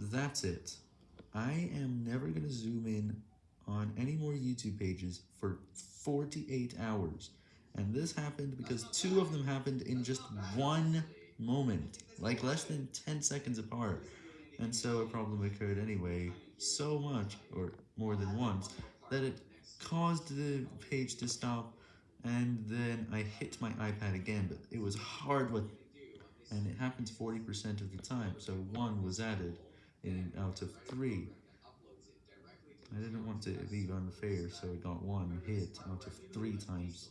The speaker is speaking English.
that's it. I am never going to zoom in on any more YouTube pages for 48 hours. And this happened because two of them happened in just one moment, like less than 10 seconds apart. And so a problem occurred anyway, so much, or more than once, that it caused the page to stop, and then I hit my iPad again, but it was hard with, and it happens 40% of the time, so one was added in out of three. I didn't want to be unfair, so I got one hit out of three times.